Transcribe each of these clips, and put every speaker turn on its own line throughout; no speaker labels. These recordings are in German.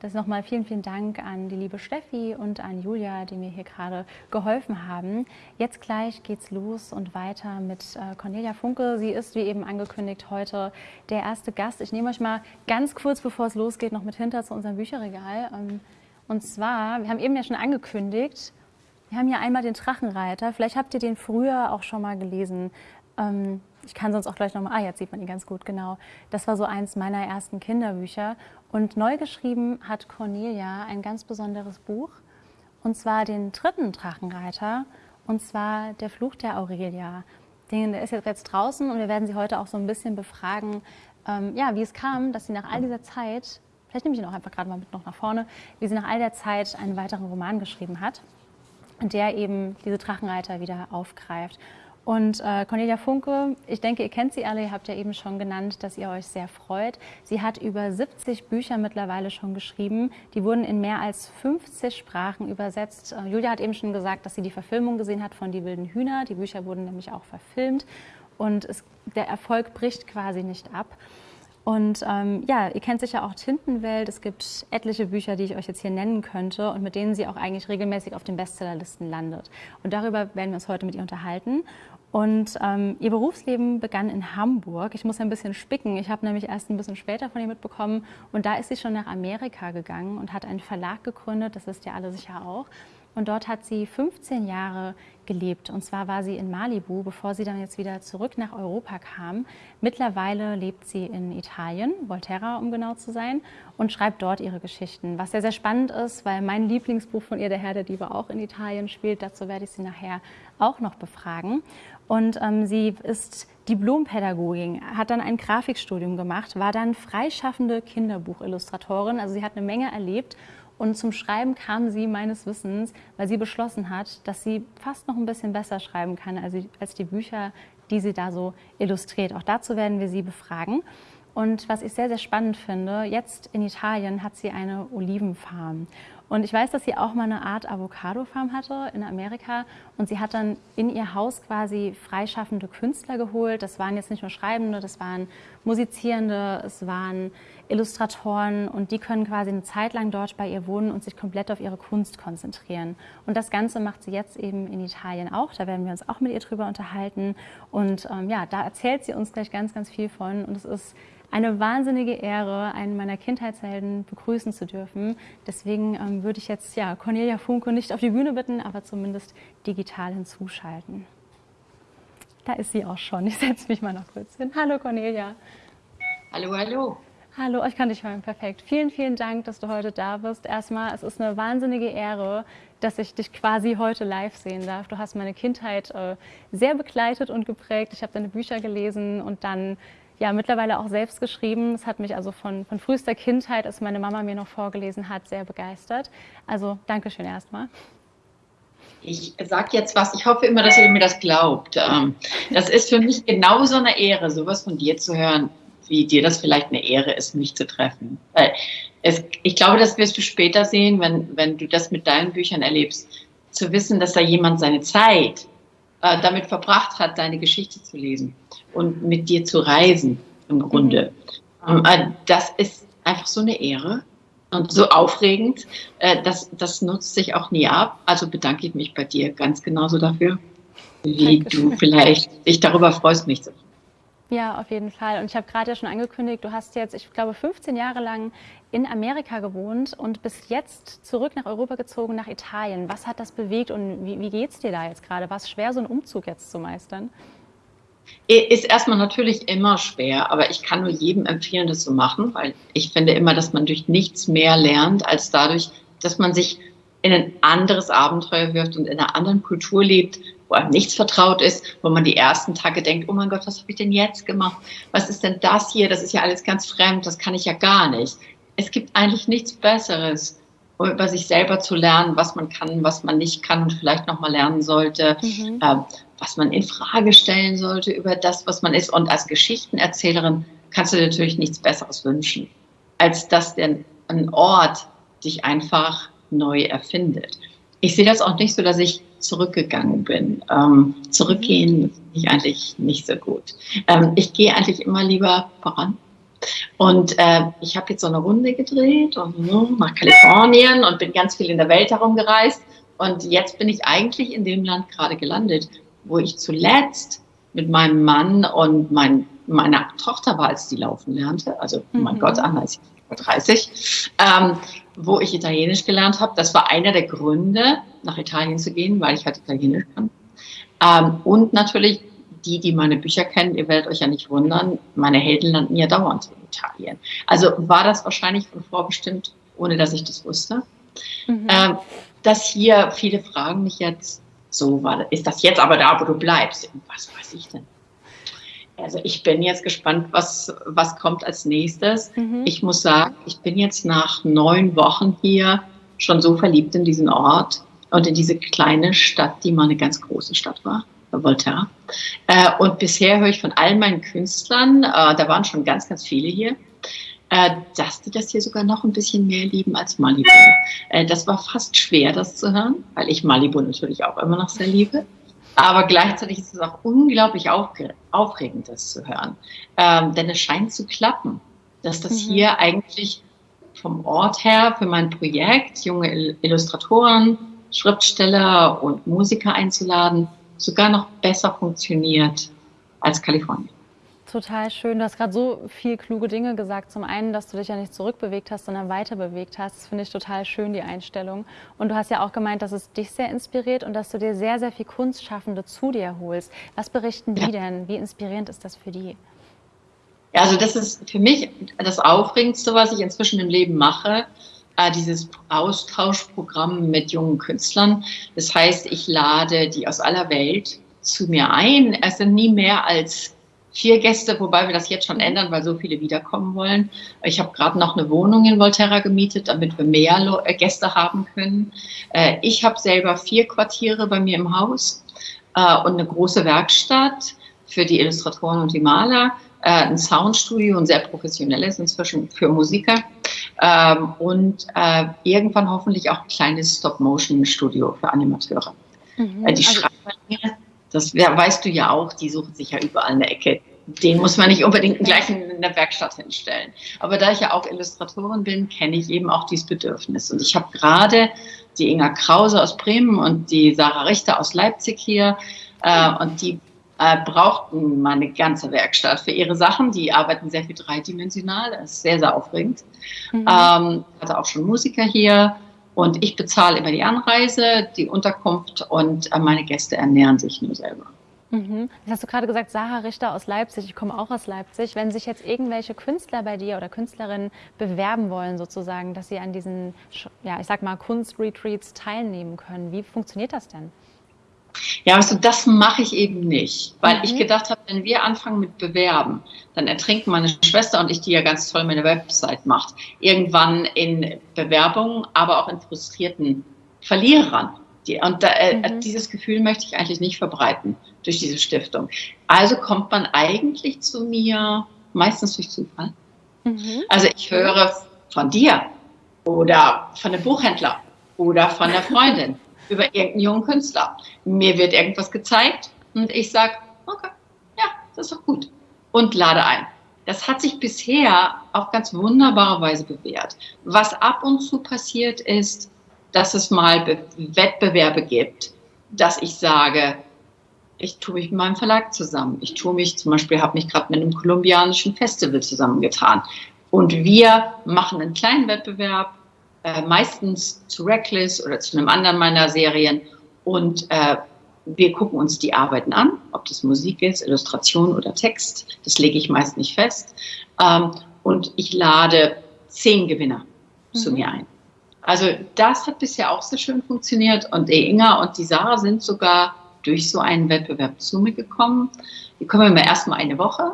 Das nochmal vielen, vielen Dank an die liebe Steffi und an Julia, die mir hier gerade geholfen haben. Jetzt gleich geht's los und weiter mit äh, Cornelia Funke. Sie ist, wie eben angekündigt, heute der erste Gast. Ich nehme euch mal ganz kurz, bevor es losgeht, noch mit hinter zu unserem Bücherregal. Ähm, und zwar, wir haben eben ja schon angekündigt, wir haben hier einmal den Drachenreiter. Vielleicht habt ihr den früher auch schon mal gelesen. Ähm, ich kann sonst auch gleich nochmal, ah, jetzt sieht man ihn ganz gut, genau. Das war so eins meiner ersten Kinderbücher. Und neu geschrieben hat Cornelia ein ganz besonderes Buch, und zwar den dritten Drachenreiter, und zwar Der Fluch der Aurelia. Der ist jetzt draußen und wir werden sie heute auch so ein bisschen befragen, ähm, ja, wie es kam, dass sie nach all dieser Zeit, vielleicht nehme ich ihn auch einfach gerade mal mit noch nach vorne, wie sie nach all der Zeit einen weiteren Roman geschrieben hat, der eben diese Drachenreiter wieder aufgreift. Und äh, Cornelia Funke, ich denke, ihr kennt sie alle, ihr habt ja eben schon genannt, dass ihr euch sehr freut. Sie hat über 70 Bücher mittlerweile schon geschrieben. Die wurden in mehr als 50 Sprachen übersetzt. Äh, Julia hat eben schon gesagt, dass sie die Verfilmung gesehen hat von Die wilden Hühner. Die Bücher wurden nämlich auch verfilmt. Und es, der Erfolg bricht quasi nicht ab. Und ähm, ja, ihr kennt sicher auch Tintenwelt. Es gibt etliche Bücher, die ich euch jetzt hier nennen könnte und mit denen sie auch eigentlich regelmäßig auf den Bestsellerlisten landet. Und darüber werden wir uns heute mit ihr unterhalten. Und ähm, ihr Berufsleben begann in Hamburg. Ich muss ein bisschen spicken. Ich habe nämlich erst ein bisschen später von ihr mitbekommen. Und da ist sie schon nach Amerika gegangen und hat einen Verlag gegründet. Das wisst ihr alle sicher auch. Und dort hat sie 15 Jahre gelebt. Und zwar war sie in Malibu, bevor sie dann jetzt wieder zurück nach Europa kam. Mittlerweile lebt sie in Italien, Volterra um genau zu sein, und schreibt dort ihre Geschichten. Was sehr, sehr spannend ist, weil mein Lieblingsbuch von ihr, Der Herr der Diebe, auch in Italien spielt. Dazu werde ich sie nachher auch noch befragen. Und ähm, sie ist Diplompädagogin, hat dann ein Grafikstudium gemacht, war dann freischaffende Kinderbuchillustratorin. Also sie hat eine Menge erlebt und zum Schreiben kam sie meines Wissens, weil sie beschlossen hat, dass sie fast noch ein bisschen besser schreiben kann als, als die Bücher, die sie da so illustriert. Auch dazu werden wir sie befragen. Und was ich sehr, sehr spannend finde, jetzt in Italien hat sie eine Olivenfarm. Und ich weiß, dass sie auch mal eine Art Avocado-Farm hatte in Amerika. Und sie hat dann in ihr Haus quasi freischaffende Künstler geholt. Das waren jetzt nicht nur Schreibende, das waren Musizierende, es waren Illustratoren. Und die können quasi eine Zeit lang dort bei ihr wohnen und sich komplett auf ihre Kunst konzentrieren. Und das Ganze macht sie jetzt eben in Italien auch. Da werden wir uns auch mit ihr drüber unterhalten. Und ähm, ja, da erzählt sie uns gleich ganz, ganz viel von. Und es ist eine wahnsinnige Ehre, einen meiner Kindheitshelden begrüßen zu dürfen. Deswegen ähm, würde ich jetzt ja, Cornelia Funke nicht auf die Bühne bitten, aber zumindest digital hinzuschalten. Da ist sie auch schon. Ich setze mich mal noch kurz hin. Hallo Cornelia.
Hallo, hallo.
Hallo, ich kann dich hören. Perfekt. Vielen, vielen Dank, dass du heute da bist. Erstmal, es ist eine wahnsinnige Ehre, dass ich dich quasi heute live sehen darf. Du hast meine Kindheit äh, sehr begleitet und geprägt. Ich habe deine Bücher gelesen und dann ja mittlerweile auch selbst geschrieben. Es hat mich also von, von frühester Kindheit, als meine Mama mir noch vorgelesen hat, sehr begeistert. Also Dankeschön erstmal.
Ich sage jetzt was, ich hoffe immer, dass ihr mir das glaubt. Ähm, das ist für mich genauso eine Ehre, sowas von dir zu hören, wie dir das vielleicht eine Ehre ist, mich zu treffen. Weil es, ich glaube, das wirst du später sehen, wenn, wenn du das mit deinen Büchern erlebst, zu wissen, dass da jemand seine Zeit äh, damit verbracht hat, deine Geschichte zu lesen und mit dir zu reisen im Grunde. Mhm. Ähm, das ist einfach so eine Ehre und so aufregend. Äh, das, das nutzt sich auch nie ab. Also bedanke ich mich bei dir ganz genauso dafür, wie Dankeschön. du vielleicht dich darüber freust, mich zu
ja, auf jeden Fall. Und ich habe gerade ja schon angekündigt, du hast jetzt, ich glaube, 15 Jahre lang in Amerika gewohnt und bist jetzt zurück nach Europa gezogen, nach Italien. Was hat das bewegt und wie, wie geht es dir da jetzt gerade? War es schwer, so einen Umzug jetzt zu meistern?
Ist erstmal natürlich immer schwer, aber ich kann nur jedem empfehlen, das zu machen, weil ich finde immer, dass man durch nichts mehr lernt, als dadurch, dass man sich in ein anderes Abenteuer wirft und in einer anderen Kultur lebt, wo einem nichts vertraut ist, wo man die ersten Tage denkt, oh mein Gott, was habe ich denn jetzt gemacht? Was ist denn das hier? Das ist ja alles ganz fremd, das kann ich ja gar nicht. Es gibt eigentlich nichts Besseres, um über sich selber zu lernen, was man kann, was man nicht kann und vielleicht nochmal lernen sollte, mhm. äh, was man in Frage stellen sollte über das, was man ist. Und als Geschichtenerzählerin kannst du dir natürlich nichts Besseres wünschen, als dass denn ein Ort dich einfach neu erfindet. Ich sehe das auch nicht so, dass ich zurückgegangen bin. Ähm, zurückgehen finde ich eigentlich nicht so gut. Ähm, ich gehe eigentlich immer lieber voran. Und äh, ich habe jetzt so eine Runde gedreht und nach Kalifornien und bin ganz viel in der Welt herumgereist. Und jetzt bin ich eigentlich in dem Land gerade gelandet, wo ich zuletzt mit meinem Mann und mein, meiner Tochter war, als die laufen lernte. Also, oh mein mhm. Gott, Anna ist 30, ähm, wo ich Italienisch gelernt habe. Das war einer der Gründe, nach Italien zu gehen, weil ich halt Italienisch kann. Ähm, und natürlich die, die meine Bücher kennen, ihr werdet euch ja nicht wundern, meine Helden landen ja dauernd in Italien. Also war das wahrscheinlich von vorbestimmt, ohne dass ich das wusste. Mhm. Ähm, dass hier viele fragen mich jetzt, so war, ist das jetzt aber da, wo du bleibst? Was weiß ich denn? Also ich bin jetzt gespannt, was, was kommt als nächstes. Mhm. Ich muss sagen, ich bin jetzt nach neun Wochen hier schon so verliebt in diesen Ort und in diese kleine Stadt, die mal eine ganz große Stadt war. Voltaire. Äh, und bisher höre ich von all meinen Künstlern, äh, da waren schon ganz, ganz viele hier, äh, dass die das hier sogar noch ein bisschen mehr lieben als Malibu. Äh, das war fast schwer, das zu hören, weil ich Malibu natürlich auch immer noch sehr liebe. Aber gleichzeitig ist es auch unglaublich aufregend, das zu hören. Ähm, denn es scheint zu klappen, dass das mhm. hier eigentlich vom Ort her für mein Projekt, junge Illustratoren, Schriftsteller und Musiker einzuladen, sogar noch besser funktioniert als Kalifornien.
Total schön. Du hast gerade so viel kluge Dinge gesagt. Zum einen, dass du dich ja nicht zurückbewegt hast, sondern weiter bewegt hast. Das finde ich total schön, die Einstellung. Und du hast ja auch gemeint, dass es dich sehr inspiriert und dass du dir sehr, sehr viel Kunstschaffende zu dir holst. Was berichten die ja. denn? Wie inspirierend ist das für die?
Ja, also das ist für mich das Aufregendste, was ich inzwischen im Leben mache, äh, dieses Austauschprogramm mit jungen Künstlern. Das heißt, ich lade die aus aller Welt zu mir ein. Es sind nie mehr als vier Gäste, wobei wir das jetzt schon ändern, weil so viele wiederkommen wollen. Ich habe gerade noch eine Wohnung in Volterra gemietet, damit wir mehr äh, Gäste haben können. Äh, ich habe selber vier Quartiere bei mir im Haus und eine große Werkstatt für die Illustratoren und die Maler, ein Soundstudio, ein sehr professionelles inzwischen für Musiker ähm, und äh, irgendwann hoffentlich auch ein kleines Stop-Motion-Studio für Animateure. Mhm, äh, die also Schreiber, das weißt du ja auch, die suchen sich ja überall eine Ecke. Den muss man nicht unbedingt gleich in der Werkstatt hinstellen. Aber da ich ja auch Illustratorin bin, kenne ich eben auch dieses Bedürfnis. Und ich habe gerade die Inga Krause aus Bremen und die Sarah Richter aus Leipzig hier. Äh, und die äh, brauchten mal eine ganze Werkstatt für ihre Sachen. Die arbeiten sehr viel dreidimensional, das ist sehr, sehr aufregend. Mhm. Ähm, hatte auch schon Musiker hier und ich bezahle immer die Anreise, die Unterkunft und äh, meine Gäste ernähren sich nur selber.
Mhm. Das hast du gerade gesagt, Sarah Richter aus Leipzig. Ich komme auch aus Leipzig. Wenn sich jetzt irgendwelche Künstler bei dir oder Künstlerinnen bewerben wollen, sozusagen, dass sie an diesen, ja, ich sag mal, Kunstretreats teilnehmen können, wie funktioniert das denn?
Ja, weißt du, das mache ich eben nicht, weil mhm. ich gedacht habe, wenn wir anfangen mit Bewerben, dann ertrinken meine Schwester und ich, die ja ganz toll meine Website macht, irgendwann in Bewerbungen, aber auch in frustrierten Verlierern. Und da, äh, mhm. dieses Gefühl möchte ich eigentlich nicht verbreiten durch diese Stiftung. Also kommt man eigentlich zu mir meistens durch Zufall. Mhm. Also ich höre von dir oder von einem Buchhändler oder von einer Freundin über irgendeinen jungen Künstler. Mir wird irgendwas gezeigt und ich sage, okay, ja, das ist doch gut. Und lade ein. Das hat sich bisher auf ganz wunderbare Weise bewährt. Was ab und zu passiert ist, dass es mal Be Wettbewerbe gibt, dass ich sage, ich tue mich mit meinem Verlag zusammen. Ich tue mich zum Beispiel, habe mich gerade mit einem kolumbianischen Festival zusammengetan. Und wir machen einen kleinen Wettbewerb äh, meistens zu Reckless oder zu einem anderen meiner Serien und äh, wir gucken uns die Arbeiten an, ob das Musik ist, Illustration oder Text. Das lege ich meist nicht fest. Ähm, und ich lade zehn Gewinner mhm. zu mir ein. Also das hat bisher auch sehr schön funktioniert und die Inga und die Sarah sind sogar durch so einen Wettbewerb zu mir gekommen. Die kommen immer erstmal eine Woche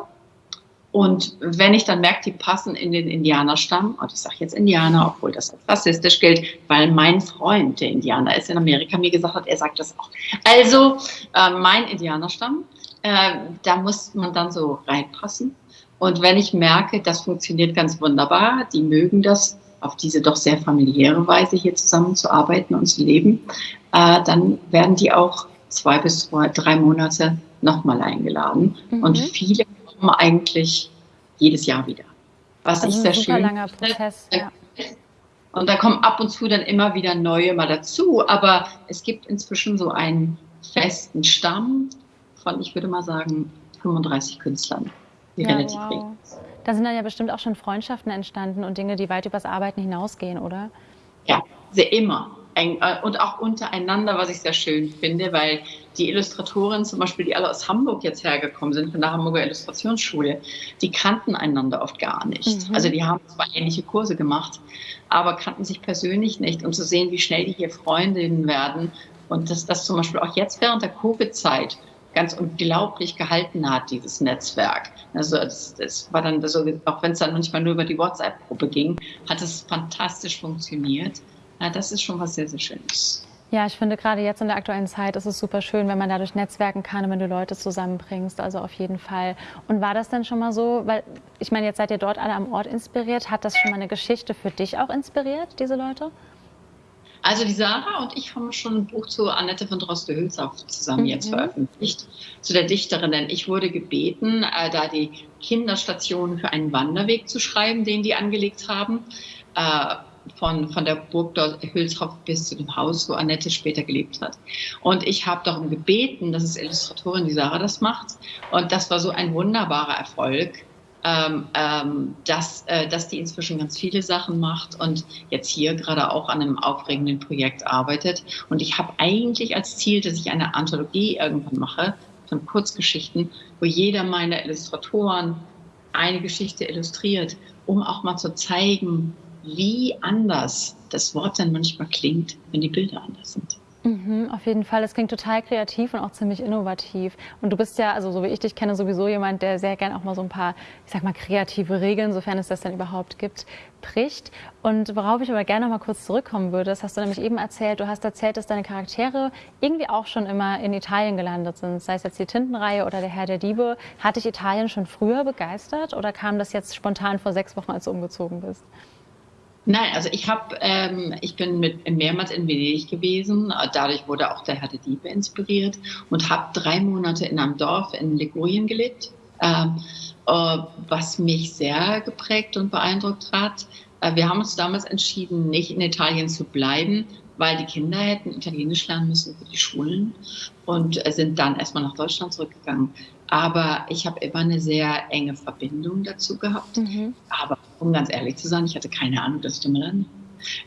und wenn ich dann merke, die passen in den Indianerstamm, und ich sage jetzt Indianer, obwohl das als rassistisch gilt, weil mein Freund, der Indianer ist in Amerika, mir gesagt hat, er sagt das auch. Also äh, mein Indianerstamm, äh, da muss man dann so reinpassen. Und wenn ich merke, das funktioniert ganz wunderbar, die mögen das auf diese doch sehr familiäre Weise hier zusammenzuarbeiten und zu leben, äh, dann werden die auch zwei bis drei Monate nochmal eingeladen. Mhm. Und viele kommen eigentlich jedes Jahr wieder. was also ich sehr schön
langer Prozess, ja.
Und da kommen ab und zu dann immer wieder neue mal dazu, aber es gibt inzwischen so einen festen Stamm von, ich würde mal sagen, 35 Künstlern, die
ja, relativ wow. Da sind dann ja bestimmt auch schon Freundschaften entstanden und Dinge, die weit übers Arbeiten hinausgehen, oder?
Ja, sehr immer. Äh, und auch untereinander, was ich sehr schön finde, weil die Illustratoren zum Beispiel, die alle aus Hamburg jetzt hergekommen sind, von der Hamburger Illustrationsschule, die kannten einander oft gar nicht. Mhm. Also die haben zwar ähnliche Kurse gemacht, aber kannten sich persönlich nicht. Und zu sehen, wie schnell die hier Freundinnen werden und dass das zum Beispiel auch jetzt während der Covid-Zeit ganz unglaublich gehalten hat, dieses Netzwerk. Also das, das war dann so, auch wenn es dann manchmal nur über die WhatsApp-Gruppe ging, hat es fantastisch funktioniert. Ja, das ist schon was sehr, sehr Schönes.
Ja, ich finde gerade jetzt in der aktuellen Zeit ist es super schön, wenn man dadurch netzwerken kann und wenn du Leute zusammenbringst. Also auf jeden Fall. Und war das denn schon mal so, weil ich meine, jetzt seid ihr dort alle am Ort inspiriert. Hat das schon mal eine Geschichte für dich auch inspiriert, diese Leute?
Also die Sarah und ich haben schon ein Buch zu Annette von Droste-Hülshoff zusammen mhm. jetzt veröffentlicht, zu der Dichterin. Denn ich wurde gebeten, äh, da die Kinderstationen für einen Wanderweg zu schreiben, den die angelegt haben. Äh, von, von der Burg Hülshoff bis zu dem Haus, wo Annette später gelebt hat. Und ich habe darum gebeten, dass es Illustratorin die Sarah das macht. Und das war so ein wunderbarer Erfolg ähm, ähm, dass, äh, dass die inzwischen ganz viele Sachen macht und jetzt hier gerade auch an einem aufregenden Projekt arbeitet. Und ich habe eigentlich als Ziel, dass ich eine Anthologie irgendwann mache von Kurzgeschichten, wo jeder meiner Illustratoren eine Geschichte illustriert, um auch mal zu zeigen, wie anders das Wort dann manchmal klingt, wenn die Bilder anders sind.
Mhm, auf jeden Fall. Das klingt total kreativ und auch ziemlich innovativ. Und du bist ja, also so wie ich dich kenne, sowieso jemand, der sehr gern auch mal so ein paar, ich sag mal, kreative Regeln, sofern es das dann überhaupt gibt, bricht. Und worauf ich aber gerne noch mal kurz zurückkommen würde, das hast du nämlich eben erzählt. Du hast erzählt, dass deine Charaktere irgendwie auch schon immer in Italien gelandet sind. Sei es jetzt die Tintenreihe oder der Herr der Diebe. Hat dich Italien schon früher begeistert oder kam das jetzt spontan vor sechs Wochen, als du umgezogen bist?
Nein, also ich habe, ähm, ich bin mit mehrmals in Venedig gewesen. Dadurch wurde auch der Herr der Diebe inspiriert und habe drei Monate in einem Dorf in Ligurien gelebt, äh, äh, was mich sehr geprägt und beeindruckt hat. Äh, wir haben uns damals entschieden, nicht in Italien zu bleiben, weil die Kinder hätten Italienisch lernen müssen für die Schulen und sind dann erstmal nach Deutschland zurückgegangen. Aber ich habe immer eine sehr enge Verbindung dazu gehabt. Mhm. Aber um ganz ehrlich zu sein, ich hatte keine Ahnung, dass ich da mal lande.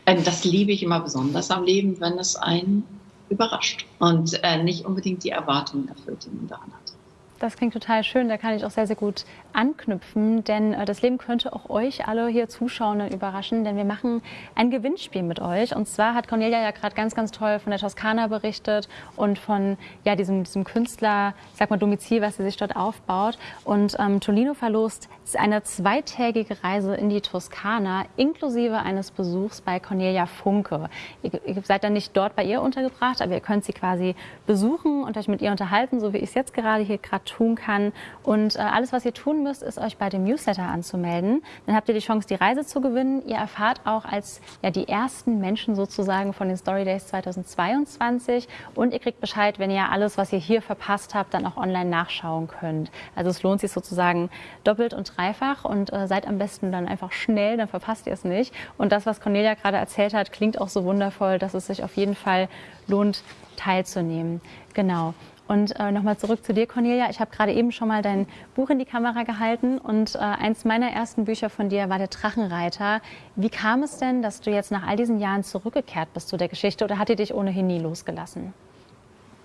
Ähm, das liebe ich immer besonders am Leben, wenn es einen überrascht und äh, nicht unbedingt die Erwartungen erfüllt, die man daran hat.
Das klingt total schön. Da kann ich auch sehr, sehr gut anknüpfen, denn äh, das Leben könnte auch euch alle hier Zuschauenden überraschen, denn wir machen ein Gewinnspiel mit euch. Und zwar hat Cornelia ja gerade ganz, ganz toll von der Toskana berichtet und von ja, diesem, diesem Künstler, sag mal, Domizil, was sie sich dort aufbaut. Und ähm, Tolino verlost eine zweitägige Reise in die Toskana, inklusive eines Besuchs bei Cornelia Funke. Ihr, ihr seid dann nicht dort bei ihr untergebracht, aber ihr könnt sie quasi besuchen und euch mit ihr unterhalten, so wie ich es jetzt gerade hier gerade tun kann. Und äh, alles, was ihr tun müsst, ist euch bei dem Newsletter anzumelden. Dann habt ihr die Chance, die Reise zu gewinnen. Ihr erfahrt auch als ja, die ersten Menschen sozusagen von den Story Days 2022 und ihr kriegt Bescheid, wenn ihr alles, was ihr hier verpasst habt, dann auch online nachschauen könnt. Also es lohnt sich sozusagen doppelt und dreifach und äh, seid am besten dann einfach schnell, dann verpasst ihr es nicht. Und das, was Cornelia gerade erzählt hat, klingt auch so wundervoll, dass es sich auf jeden Fall lohnt, teilzunehmen. Genau. Und äh, nochmal zurück zu dir, Cornelia. Ich habe gerade eben schon mal dein Buch in die Kamera gehalten und äh, eins meiner ersten Bücher von dir war der Drachenreiter. Wie kam es denn, dass du jetzt nach all diesen Jahren zurückgekehrt bist zu der Geschichte oder hat die dich ohnehin nie losgelassen?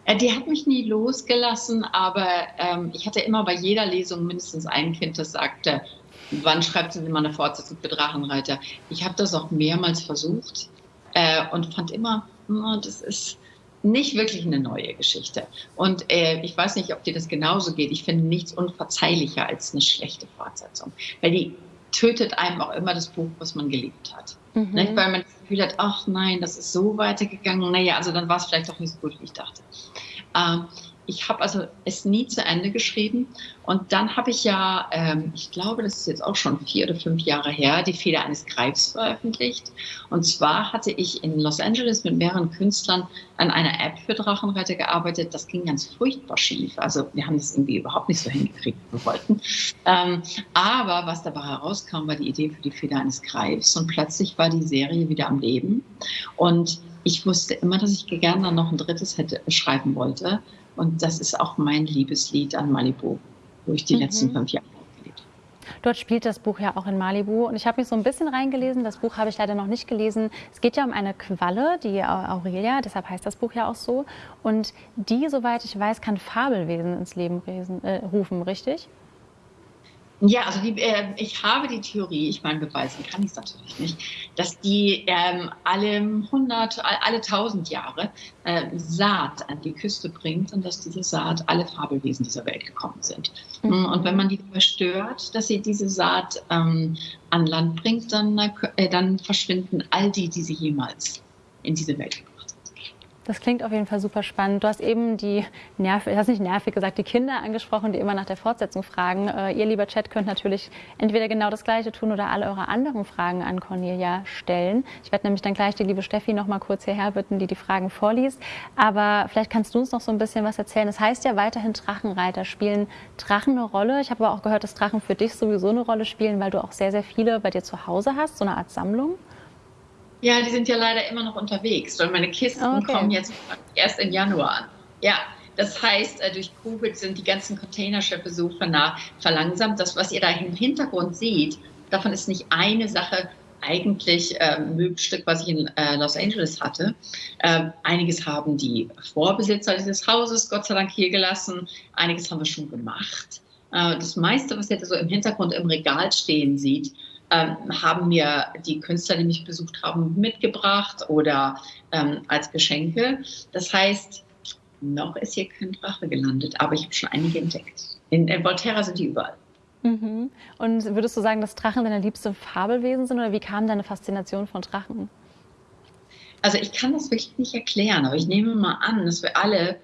Äh, die hat mich nie losgelassen, aber ähm, ich hatte immer bei jeder Lesung mindestens ein Kind, das sagte, wann schreibt sie mal eine Fortsetzung für Drachenreiter? Ich habe das auch mehrmals versucht äh, und fand immer, oh, das ist nicht wirklich eine neue Geschichte. Und äh, ich weiß nicht, ob dir das genauso geht. Ich finde nichts unverzeihlicher als eine schlechte Fortsetzung. Weil die tötet einem auch immer das Buch, was man geliebt hat. Mhm. Nicht? Weil man das Gefühl hat, ach nein, das ist so weitergegangen. Naja, also dann war es vielleicht doch nicht so gut, wie ich dachte. Ähm, ich habe also es nie zu Ende geschrieben. Und dann habe ich ja, ähm, ich glaube, das ist jetzt auch schon vier oder fünf Jahre her, die Feder eines Greifs veröffentlicht. Und zwar hatte ich in Los Angeles mit mehreren Künstlern an einer App für Drachenreiter gearbeitet. Das ging ganz furchtbar schief. Also wir haben das irgendwie überhaupt nicht so hingekriegt, wie wir wollten. Ähm, aber was dabei herauskam, war die Idee für die Feder eines Greifs. Und plötzlich war die Serie wieder am Leben. Und ich wusste immer, dass ich gerne noch ein drittes hätte schreiben wollte. Und das ist auch mein Liebeslied an Malibu, wo ich die mhm. letzten fünf Jahre gelebt habe.
Dort spielt das Buch ja auch in Malibu und ich habe mich so ein bisschen reingelesen. Das Buch habe ich leider noch nicht gelesen. Es geht ja um eine Qualle, die Aurelia, deshalb heißt das Buch ja auch so. Und die, soweit ich weiß, kann Fabelwesen ins Leben äh, rufen, richtig?
Ja, also die, äh, ich habe die Theorie, ich meine, beweisen kann ich es natürlich nicht, dass die ähm, alle 100, alle 1000 Jahre äh, Saat an die Küste bringt und dass diese Saat alle Fabelwesen dieser Welt gekommen sind. Mhm. Und wenn man die verstört, dass sie diese Saat ähm, an Land bringt, dann, äh, dann verschwinden all die, die sie jemals in diese Welt gebracht
das klingt auf jeden Fall super spannend. Du hast eben die nervig, hast nicht nervig gesagt, die Kinder angesprochen, die immer nach der Fortsetzung fragen. Äh, ihr, lieber Chat, könnt natürlich entweder genau das Gleiche tun oder alle eure anderen Fragen an Cornelia stellen. Ich werde nämlich dann gleich die liebe Steffi noch mal kurz hierher bitten, die die Fragen vorliest. Aber vielleicht kannst du uns noch so ein bisschen was erzählen. Es das heißt ja weiterhin Drachenreiter. Spielen Drachen eine Rolle? Ich habe aber auch gehört, dass Drachen für dich sowieso eine Rolle spielen, weil du auch sehr, sehr viele bei dir zu Hause hast, so eine Art Sammlung.
Ja, die sind ja leider immer noch unterwegs, weil meine Kisten okay. kommen jetzt erst im Januar an. Ja, das heißt, äh, durch Covid sind die ganzen Containerschiffe so verlangsamt. Das, was ihr da im Hintergrund seht, davon ist nicht eine Sache eigentlich äh, Möbelstück, was ich in äh, Los Angeles hatte. Äh, einiges haben die Vorbesitzer dieses Hauses Gott sei Dank hier gelassen. Einiges haben wir schon gemacht. Äh, das meiste, was ihr so im Hintergrund im Regal stehen sieht, ähm, haben mir die Künstler, die mich besucht haben, mitgebracht oder ähm, als Geschenke. Das heißt, noch ist hier kein Drache gelandet, aber ich habe schon einige entdeckt. In, in Volterra sind die überall.
Mhm. Und würdest du sagen, dass Drachen deine liebsten Fabelwesen sind oder wie kam deine Faszination von Drachen?
Also ich kann das wirklich nicht erklären, aber ich nehme mal an, dass wir alle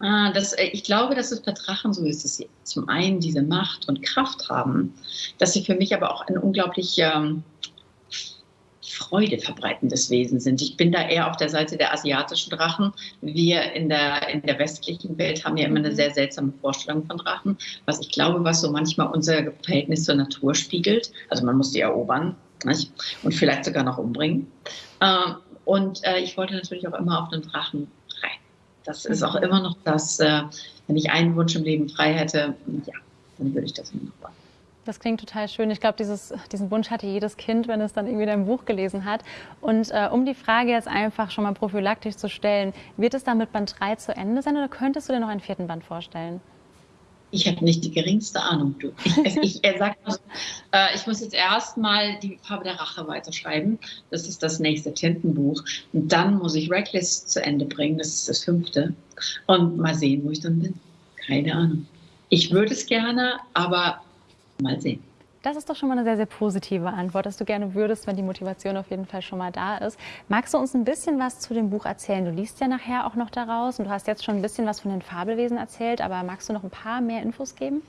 Ah, das, äh, ich glaube, dass es bei Drachen so ist, dass sie zum einen diese Macht und Kraft haben, dass sie für mich aber auch ein unglaublich ähm, Freude verbreitendes Wesen sind. Ich bin da eher auf der Seite der asiatischen Drachen. Wir in der, in der westlichen Welt haben ja immer eine mhm. sehr seltsame Vorstellung von Drachen, was ich glaube, was so manchmal unser Verhältnis zur Natur spiegelt. Also man muss die erobern nicht? und vielleicht sogar noch umbringen. Ähm, und äh, ich wollte natürlich auch immer auf einen Drachen das ist auch immer noch das, äh, wenn ich einen Wunsch im Leben frei hätte, ja, dann würde ich das immer noch machen.
Das klingt total schön. Ich glaube, diesen Wunsch hatte jedes Kind, wenn es dann irgendwie dein Buch gelesen hat. Und äh, um die Frage jetzt einfach schon mal prophylaktisch zu stellen, wird es dann mit Band 3 zu Ende sein oder könntest du dir noch einen vierten Band vorstellen?
Ich habe nicht die geringste Ahnung. Du. Ich, ich, er sagt, äh, ich muss jetzt erstmal die Farbe der Rache weiterschreiben. Das ist das nächste Tintenbuch. Und dann muss ich Reckless zu Ende bringen. Das ist das fünfte. Und mal sehen, wo ich dann bin. Keine Ahnung. Ich würde es gerne, aber mal sehen.
Das ist doch schon mal eine sehr, sehr positive Antwort, dass du gerne würdest, wenn die Motivation auf jeden Fall schon mal da ist. Magst du uns ein bisschen was zu dem Buch erzählen? Du liest ja nachher auch noch daraus und du hast jetzt schon ein bisschen was von den Fabelwesen erzählt, aber magst du noch ein paar mehr Infos geben?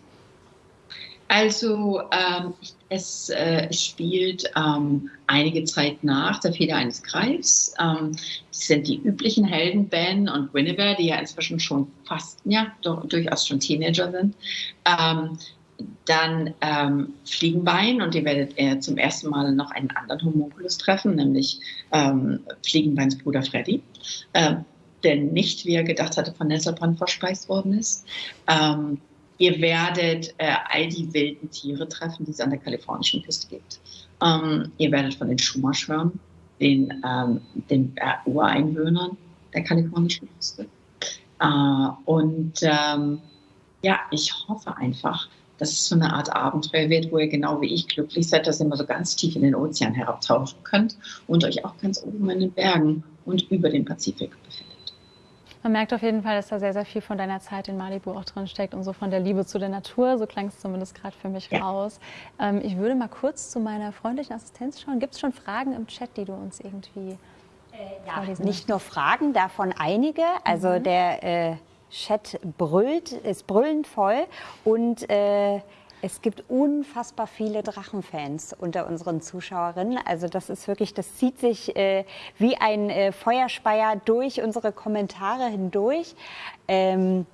Also ähm, es, äh, spielt ähm, einige Zeit nach der Feder eines Greifs. Ähm, das sind die üblichen Helden Ben und Guinevere, die ja inzwischen schon fast, ja, durchaus schon Teenager sind. Dann ähm, Fliegenbein und ihr werdet äh, zum ersten Mal noch einen anderen Homunculus treffen, nämlich ähm, Fliegenbeins Bruder Freddy, äh, der nicht, wie er gedacht hatte, von Nesselbrand verspeist worden ist. Ähm, ihr werdet äh, all die wilden Tiere treffen, die es an der kalifornischen Küste gibt. Ähm, ihr werdet von den Chumash hören, den, ähm, den äh, Ureinwohnern der kalifornischen Küste. Äh, und ähm, ja, ich hoffe einfach, dass es so eine Art Abenteuer wird, wo ihr genau wie ich glücklich seid, dass ihr mal so ganz tief in den Ozean herabtauchen könnt und euch auch ganz oben in den Bergen und über den Pazifik befindet.
Man merkt auf jeden Fall, dass da sehr, sehr viel von deiner Zeit in Malibu auch drin steckt und so von der Liebe zu der Natur. So klang es zumindest gerade für mich ja. raus. Ähm, ich würde mal kurz zu meiner freundlichen Assistenz schauen. Gibt es schon Fragen im Chat, die du uns irgendwie
äh, ja, nicht nur Fragen, davon einige. Also mhm. der äh, Chat brüllt, ist brüllend voll und äh, es gibt unfassbar viele Drachenfans unter unseren Zuschauerinnen. Also das ist wirklich, das zieht sich äh, wie ein äh, Feuerspeier durch unsere Kommentare hindurch. Ähm,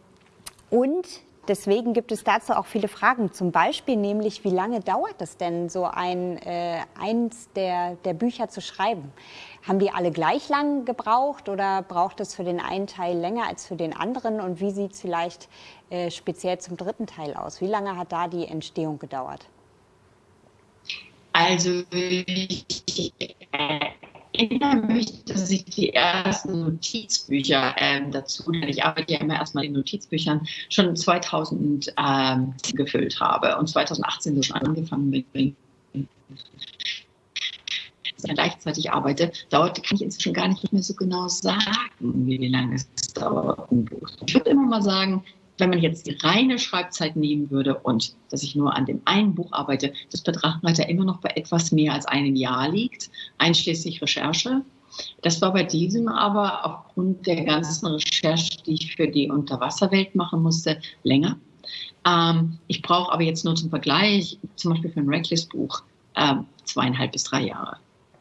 und Deswegen gibt es dazu auch viele Fragen. Zum Beispiel nämlich, wie lange dauert es denn, so ein, äh, eins der, der Bücher zu schreiben? Haben die alle gleich lang gebraucht oder braucht es für den einen Teil länger als für den anderen? Und wie sieht es vielleicht äh, speziell zum dritten Teil aus? Wie lange hat da die Entstehung gedauert?
Also ich, erinnere mich, dass ich die ersten Notizbücher ähm, dazu, denn ich arbeite ja immer erstmal in Notizbüchern, schon 2000 ähm, gefüllt habe und 2018 schon angefangen mit gleichzeitig arbeite, dauert, kann ich inzwischen gar nicht mehr so genau sagen, wie lange es dauert. Ich würde immer mal sagen, wenn man jetzt die reine Schreibzeit nehmen würde und dass ich nur an dem einen Buch arbeite, das bei Drachenreiter immer noch bei etwas mehr als einem Jahr liegt, einschließlich Recherche. Das war bei diesem aber aufgrund der ganzen Recherche, die ich für die Unterwasserwelt machen musste, länger. Ähm, ich brauche aber jetzt nur zum Vergleich, zum Beispiel für ein Reckless-Buch, äh, zweieinhalb bis drei Jahre,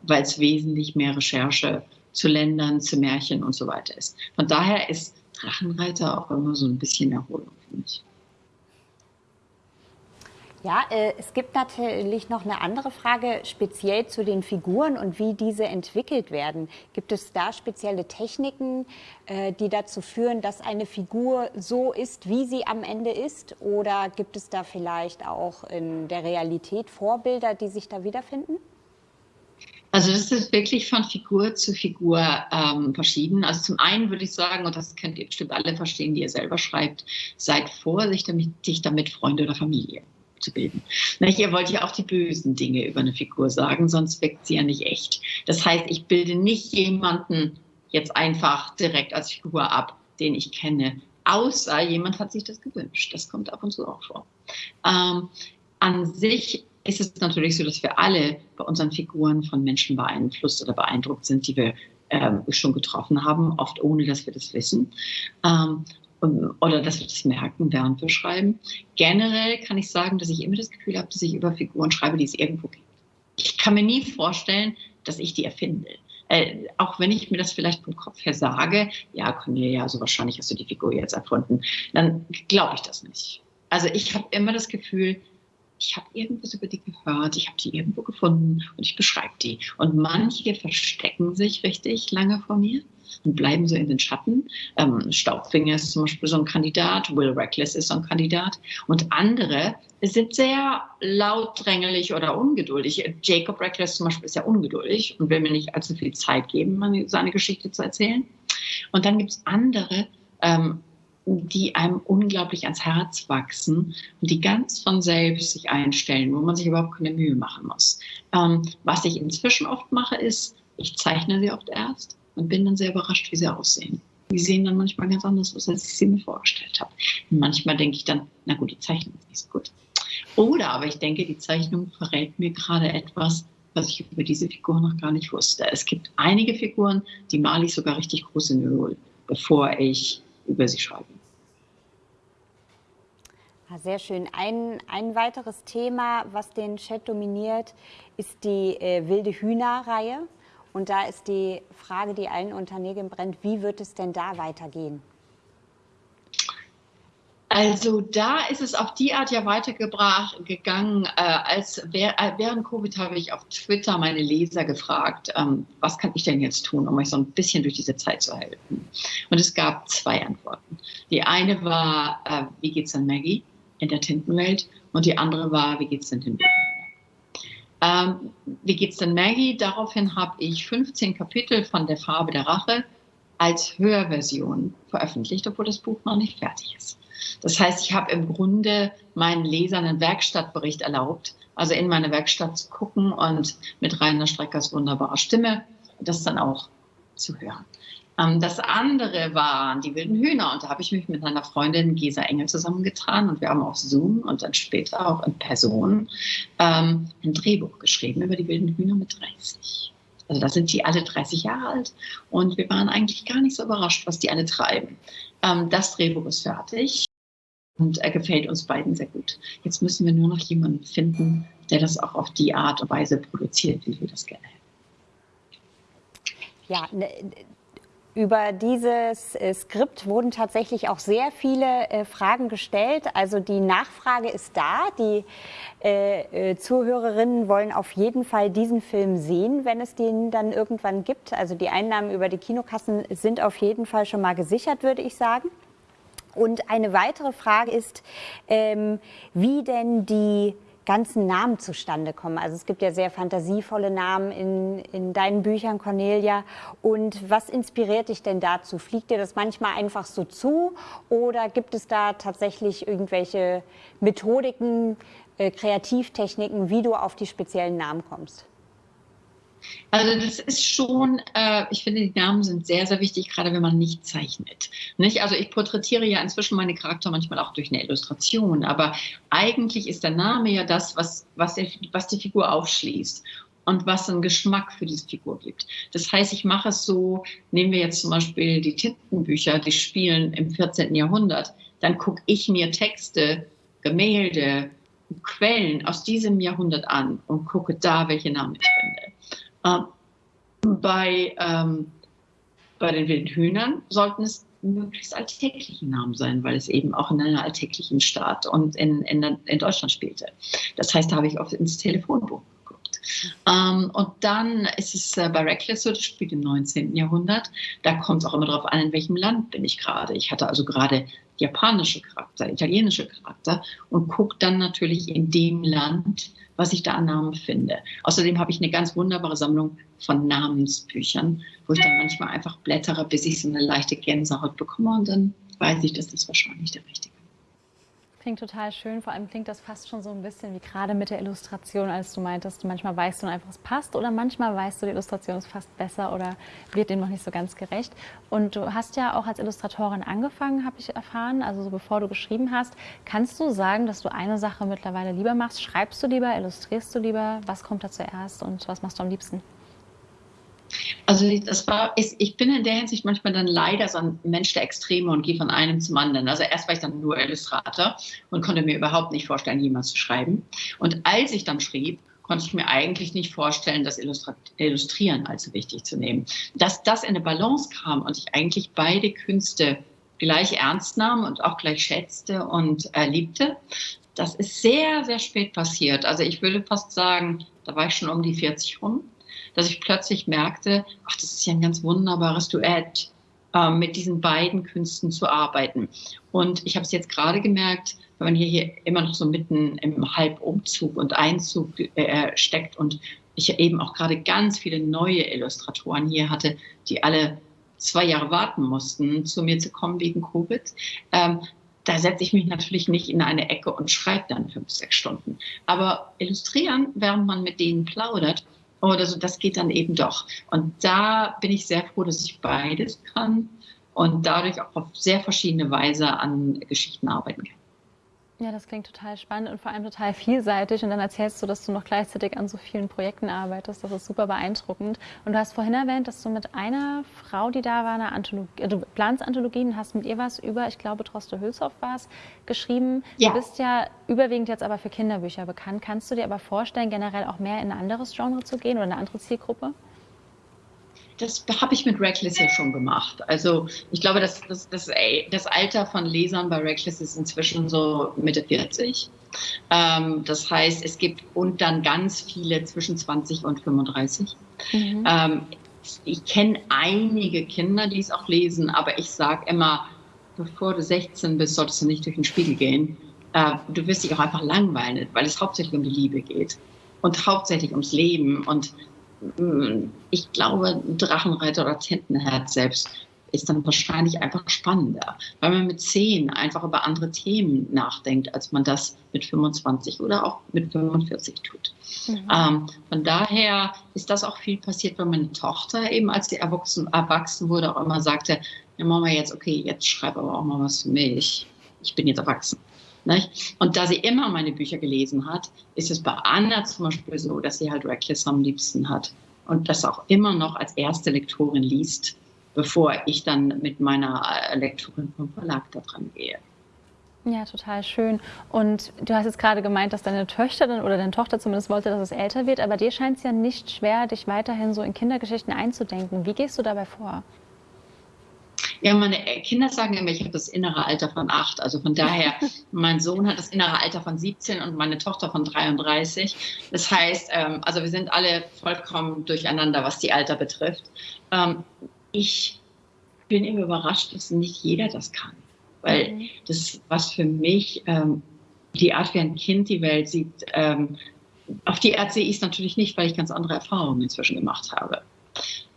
weil es wesentlich mehr Recherche zu Ländern, zu Märchen und so weiter ist. Von daher ist Drachenreiter auch immer so ein bisschen Erholung für mich.
Ja, äh, es gibt natürlich noch eine andere Frage, speziell zu den Figuren und wie diese entwickelt werden. Gibt es da spezielle Techniken, äh, die dazu führen, dass eine Figur so ist, wie sie am Ende ist? Oder gibt es da vielleicht auch in der Realität Vorbilder, die sich da wiederfinden?
Also das ist wirklich von Figur zu Figur ähm, verschieden. Also zum einen würde ich sagen, und das könnt ihr bestimmt alle verstehen, die ihr selber schreibt, seid vorsichtig damit, Freunde oder Familie zu bilden. Nicht, ihr wollt ja auch die bösen Dinge über eine Figur sagen, sonst wirkt sie ja nicht echt. Das heißt, ich bilde nicht jemanden jetzt einfach direkt als Figur ab, den ich kenne, außer jemand hat sich das gewünscht. Das kommt ab und zu auch vor. Ähm, an sich ist es natürlich so, dass wir alle bei unseren Figuren von Menschen beeinflusst oder beeindruckt sind, die wir ähm, schon getroffen haben, oft ohne dass wir das wissen. Ähm, oder dass wir das merken, während wir schreiben. Generell kann ich sagen, dass ich immer das Gefühl habe, dass ich über Figuren schreibe, die es irgendwo gibt. Ich kann mir nie vorstellen, dass ich die erfinde. Äh, auch wenn ich mir das vielleicht vom Kopf her sage, ja, Cornelia, so wahrscheinlich hast du die Figur jetzt erfunden, dann glaube ich das nicht. Also ich habe immer das Gefühl, ich habe irgendwas über die gehört, ich habe die irgendwo gefunden und ich beschreibe die. Und manche verstecken sich richtig lange vor mir und bleiben so in den Schatten. Ähm, Staubfinger ist zum Beispiel so ein Kandidat, Will Reckless ist so ein Kandidat. Und andere sind sehr lautdrängelig oder ungeduldig. Jacob Reckless zum Beispiel ist ja ungeduldig und will mir nicht allzu viel Zeit geben, seine Geschichte zu erzählen. Und dann gibt es andere, ähm, die einem unglaublich ans Herz wachsen und die ganz von selbst sich einstellen, wo man sich überhaupt keine Mühe machen muss. Ähm, was ich inzwischen oft mache, ist, ich zeichne sie oft erst und bin dann sehr überrascht, wie sie aussehen. Die sehen dann manchmal ganz anders aus, als ich sie mir vorgestellt habe. Und manchmal denke ich dann, na gut, die Zeichnung ist nicht so gut. Oder aber ich denke, die Zeichnung verrät mir gerade etwas, was ich über diese Figur noch gar nicht wusste. Es gibt einige Figuren, die male ich sogar richtig groß in Öl, bevor ich über sie schreibe.
Ah, sehr schön. Ein, ein weiteres Thema, was den Chat dominiert, ist die äh, wilde Hühner-Reihe. Und da ist die Frage, die allen unter Nägeln brennt, wie wird es denn da weitergehen?
Also da ist es auf die Art ja weitergegangen. Äh, als äh, während Covid habe ich auf Twitter meine Leser gefragt, ähm, was kann ich denn jetzt tun, um euch so ein bisschen durch diese Zeit zu helfen? Und es gab zwei Antworten. Die eine war, äh, wie geht's an Maggie? in der Tintenwelt und die andere war, wie geht's denn den ähm, Wie geht's denn Maggie? Daraufhin habe ich 15 Kapitel von der Farbe der Rache als Hörversion veröffentlicht, obwohl das Buch noch nicht fertig ist. Das heißt, ich habe im Grunde meinen Lesern einen Werkstattbericht erlaubt, also in meine Werkstatt zu gucken und mit Rainer Streckers wunderbarer Stimme das dann auch zu hören. Ähm, das andere waren die wilden Hühner und da habe ich mich mit meiner Freundin Gesa Engel zusammengetan und wir haben auf Zoom und dann später auch in Person ähm, ein Drehbuch geschrieben über die wilden Hühner mit 30. Also da sind die alle 30 Jahre alt und wir waren eigentlich gar nicht so überrascht, was die alle treiben. Ähm, das Drehbuch ist fertig und er gefällt uns beiden sehr gut. Jetzt müssen wir nur noch jemanden finden, der das auch auf die Art und Weise produziert, wie wir das gerne hätten.
Ja, ne, über dieses äh, Skript wurden tatsächlich auch sehr viele äh, Fragen gestellt. Also die Nachfrage ist da. Die äh, äh, Zuhörerinnen wollen auf jeden Fall diesen Film sehen, wenn es den dann irgendwann gibt. Also die Einnahmen über die Kinokassen sind auf jeden Fall schon mal gesichert, würde ich sagen. Und eine weitere Frage ist, ähm, wie denn die ganzen Namen zustande kommen. Also es gibt ja sehr fantasievolle Namen in, in deinen Büchern, Cornelia. Und was inspiriert dich denn dazu? Fliegt dir das manchmal einfach so zu oder gibt es da tatsächlich irgendwelche Methodiken, äh, Kreativtechniken, wie du auf die speziellen Namen kommst?
Also das ist schon, äh, ich finde, die Namen sind sehr, sehr wichtig, gerade wenn man nicht zeichnet. Nicht? Also ich porträtiere ja inzwischen meine Charakter manchmal auch durch eine Illustration, aber eigentlich ist der Name ja das, was, was, der, was die Figur aufschließt und was einen Geschmack für diese Figur gibt. Das heißt, ich mache es so, nehmen wir jetzt zum Beispiel die Tintenbücher, die spielen im 14. Jahrhundert, dann gucke ich mir Texte, Gemälde, Quellen aus diesem Jahrhundert an und gucke da, welche Namen ich finde. Ähm, bei, ähm, bei den wilden Hühnern sollten es möglichst alltägliche Namen sein, weil es eben auch in einer alltäglichen Stadt und in, in, in Deutschland spielte. Das heißt, da habe ich oft ins Telefonbuch geguckt. Ähm, und dann ist es äh, bei Reckless das spielt im 19. Jahrhundert. Da kommt es auch immer darauf an, in welchem Land bin ich gerade. Ich hatte also gerade japanische Charakter, italienische Charakter und gucke dann natürlich in dem Land, was ich da an Namen finde. Außerdem habe ich eine ganz wunderbare Sammlung von Namensbüchern, wo ich dann manchmal einfach blättere, bis ich so eine leichte Gänsehaut bekomme und dann weiß ich, dass das wahrscheinlich der richtige
Klingt total schön, vor allem klingt das fast schon so ein bisschen wie gerade mit der Illustration, als du meintest, manchmal weißt du einfach, es passt oder manchmal weißt du, die Illustration ist fast besser oder wird dem noch nicht so ganz gerecht. Und du hast ja auch als Illustratorin angefangen, habe ich erfahren, also so bevor du geschrieben hast. Kannst du sagen, dass du eine Sache mittlerweile lieber machst? Schreibst du lieber, illustrierst du lieber? Was kommt da zuerst und was machst du am liebsten?
Also das war, ich bin in der Hinsicht manchmal dann leider so ein Mensch der Extreme und gehe von einem zum anderen. Also erst war ich dann nur Illustrator und konnte mir überhaupt nicht vorstellen, jemals zu schreiben. Und als ich dann schrieb, konnte ich mir eigentlich nicht vorstellen, das Illustrieren allzu wichtig zu nehmen. Dass das in eine Balance kam und ich eigentlich beide Künste gleich ernst nahm und auch gleich schätzte und äh, liebte, das ist sehr, sehr spät passiert. Also ich würde fast sagen, da war ich schon um die 40 rum dass ich plötzlich merkte, ach, das ist ja ein ganz wunderbares Duett, äh, mit diesen beiden Künsten zu arbeiten. Und ich habe es jetzt gerade gemerkt, wenn man hier, hier immer noch so mitten im Halbumzug und Einzug äh, steckt und ich eben auch gerade ganz viele neue Illustratoren hier hatte, die alle zwei Jahre warten mussten, zu mir zu kommen wegen Covid. Ähm, da setze ich mich natürlich nicht in eine Ecke und schreibe dann fünf, sechs Stunden. Aber illustrieren, während man mit denen plaudert, oder so, das geht dann eben doch. Und da bin ich sehr froh, dass ich beides kann und dadurch auch auf sehr verschiedene Weise an Geschichten arbeiten kann.
Ja, das klingt total spannend und vor allem total vielseitig. Und dann erzählst du, dass du noch gleichzeitig an so vielen Projekten arbeitest. Das ist super beeindruckend. Und du hast vorhin erwähnt, dass du mit einer Frau, die da war, eine Anthologie, äh, du planst Anthologien, hast mit ihr was über, ich glaube, Troste Hülshoff war es, geschrieben. Ja. Du bist ja überwiegend jetzt aber für Kinderbücher bekannt. Kannst du dir aber vorstellen, generell auch mehr in ein anderes Genre zu gehen oder eine andere Zielgruppe?
Das habe ich mit Reckless ja schon gemacht. Also ich glaube, das, das, das, das Alter von Lesern bei Reckless ist inzwischen so Mitte 40. Ähm, das heißt, es gibt und dann ganz viele zwischen 20 und 35. Mhm. Ähm, ich kenne einige Kinder, die es auch lesen, aber ich sage immer, bevor du 16 bist, solltest du nicht durch den Spiegel gehen. Äh, du wirst dich auch einfach langweilen, weil es hauptsächlich um die Liebe geht und hauptsächlich ums Leben und ich glaube, Drachenreiter oder Tintenherz selbst ist dann wahrscheinlich einfach spannender, weil man mit zehn einfach über andere Themen nachdenkt, als man das mit 25 oder auch mit 45 tut. Mhm. Ähm, von daher ist das auch viel passiert, weil meine Tochter eben, als sie erwachsen, erwachsen wurde, auch immer sagte, ja Mama, jetzt, okay, jetzt schreib aber auch mal was für mich. Ich bin jetzt erwachsen. Nicht? Und da sie immer meine Bücher gelesen hat, ist es bei Anna zum Beispiel so, dass sie halt Reckless am liebsten hat. und das auch immer noch als erste Lektorin liest, bevor ich dann mit meiner äh, Lektorin vom Verlag da dran gehe.
Ja, total schön. Und du hast jetzt gerade gemeint, dass deine Töchter oder deine Tochter zumindest wollte, dass es älter wird, aber dir scheint es ja nicht schwer, dich weiterhin so in Kindergeschichten einzudenken. Wie gehst du dabei vor?
Ja, meine Kinder sagen immer, ich habe das innere Alter von acht. Also von daher, mein Sohn hat das innere Alter von 17 und meine Tochter von 33. Das heißt, ähm, also wir sind alle vollkommen durcheinander, was die Alter betrifft. Ähm, ich bin immer überrascht, dass nicht jeder das kann weil mhm. das ist was für mich, ähm, die Art, wie ein Kind die Welt sieht, auf die Art sehe ich es natürlich nicht, weil ich ganz andere Erfahrungen inzwischen gemacht habe.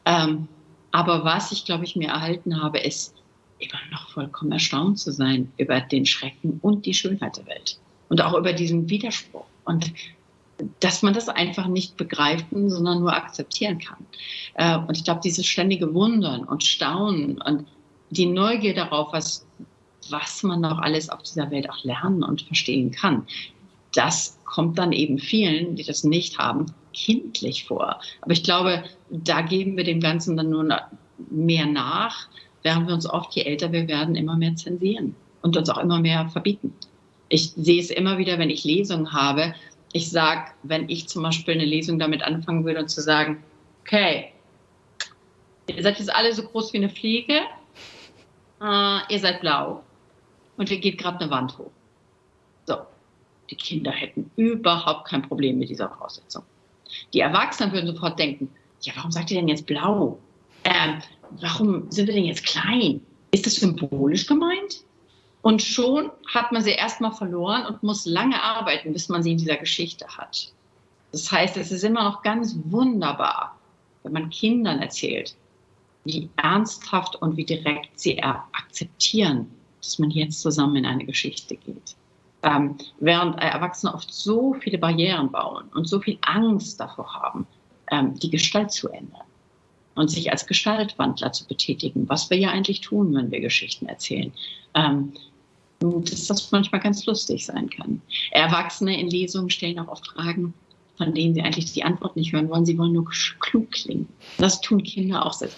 Ähm, aber was ich, glaube ich, mir erhalten habe, ist immer noch vollkommen erstaunt zu sein über den Schrecken und die Schönheit der Welt. Und auch über diesen Widerspruch. Und dass man das einfach nicht begreifen, sondern nur akzeptieren kann. Äh, und ich glaube, dieses ständige Wundern und Staunen und die Neugier darauf, was was man noch alles auf dieser Welt auch lernen und verstehen kann. Das kommt dann eben vielen, die das nicht haben, kindlich vor. Aber ich glaube, da geben wir dem Ganzen dann nur mehr nach, während wir uns oft, je älter wir werden, immer mehr zensieren und uns auch immer mehr verbieten. Ich sehe es immer wieder, wenn ich Lesungen habe. Ich sage, wenn ich zum Beispiel eine Lesung damit anfangen würde und zu sagen, okay, ihr seid jetzt alle so groß wie eine Fliege, äh, ihr seid blau, und hier geht gerade eine Wand hoch. So, die Kinder hätten überhaupt kein Problem mit dieser Voraussetzung. Die Erwachsenen würden sofort denken, ja, warum sagt ihr denn jetzt blau? Ähm, warum sind wir denn jetzt klein? Ist das symbolisch gemeint? Und schon hat man sie erstmal verloren und muss lange arbeiten, bis man sie in dieser Geschichte hat. Das heißt, es ist immer noch ganz wunderbar, wenn man Kindern erzählt, wie ernsthaft und wie direkt sie akzeptieren, dass man jetzt zusammen in eine Geschichte geht. Ähm, während Erwachsene oft so viele Barrieren bauen und so viel Angst davor haben, die Gestalt zu ändern und sich als Gestaltwandler zu betätigen, was wir ja eigentlich tun, wenn wir Geschichten erzählen. Ähm, dass das manchmal ganz lustig sein kann. Erwachsene in Lesungen stellen auch oft Fragen, von denen sie eigentlich die Antwort nicht hören wollen. Sie wollen nur klug klingen. Das tun Kinder auch sehr.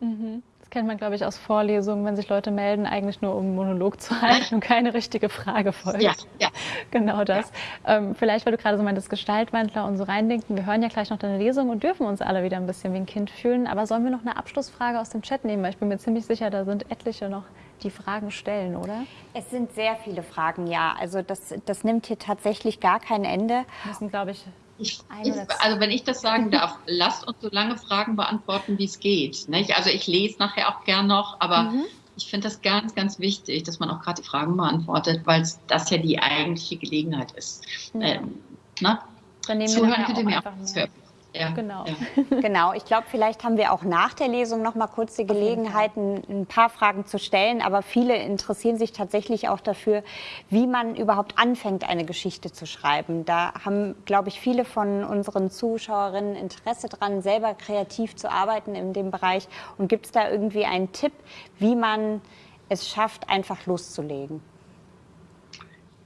Mhm kennt man, glaube ich, aus Vorlesungen, wenn sich Leute melden, eigentlich nur um einen Monolog zu halten und keine richtige Frage folgt. Ja, ja. Genau das. Ja. Ähm, vielleicht, weil du gerade so meintest, Gestaltwandler und so reindenken. Wir hören ja gleich noch deine Lesung und dürfen uns alle wieder ein bisschen wie ein Kind fühlen. Aber sollen wir noch eine Abschlussfrage aus dem Chat nehmen? Weil ich bin mir ziemlich sicher, da sind etliche noch, die Fragen stellen, oder?
Es sind sehr viele Fragen, ja. Also das, das nimmt hier tatsächlich gar kein Ende.
Das sind, glaube ich,
ich, ich, also wenn ich das sagen darf, lasst uns so lange Fragen beantworten, wie es geht. Nicht? Also ich lese nachher auch gern noch, aber mhm. ich finde das ganz, ganz wichtig, dass man auch gerade die Fragen beantwortet, weil das ja die eigentliche Gelegenheit ist. Ja. Ähm,
na? Dann nehmen Zuhören könnt ihr mir auch mehr.
Ja, genau. Ja. genau. Ich glaube, vielleicht haben wir auch nach der Lesung noch mal kurz die Gelegenheit, ein, ein, paar Fragen zu stellen. Aber viele interessieren sich tatsächlich auch dafür, wie man überhaupt anfängt, eine Geschichte zu schreiben. Da haben, glaube ich, viele von unseren Zuschauerinnen Interesse dran, selber kreativ zu arbeiten in dem Bereich. Und gibt es da irgendwie einen Tipp, wie man es schafft, einfach loszulegen?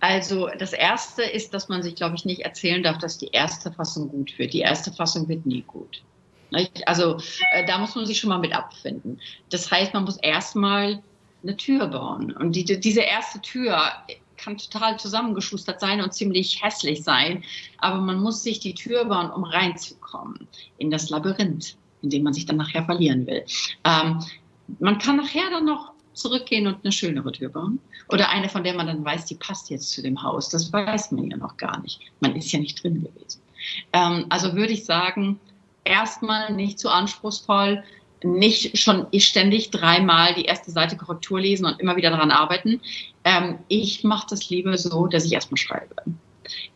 Also das Erste ist, dass man sich, glaube ich, nicht erzählen darf, dass die erste Fassung gut wird. Die erste Fassung wird nie gut. Also äh, da muss man sich schon mal mit abfinden. Das heißt, man muss erstmal eine Tür bauen. Und die, diese erste Tür kann total zusammengeschustert sein und ziemlich hässlich sein. Aber man muss sich die Tür bauen, um reinzukommen in das Labyrinth, in dem man sich dann nachher verlieren will. Ähm, man kann nachher dann noch zurückgehen und eine schönere Tür bauen. Oder eine, von der man dann weiß, die passt jetzt zu dem Haus. Das weiß man ja noch gar nicht. Man ist ja nicht drin gewesen. Ähm, also würde ich sagen, erstmal nicht zu anspruchsvoll, nicht schon ständig dreimal die erste Seite Korrektur lesen und immer wieder daran arbeiten. Ähm, ich mache das lieber so, dass ich erstmal schreibe.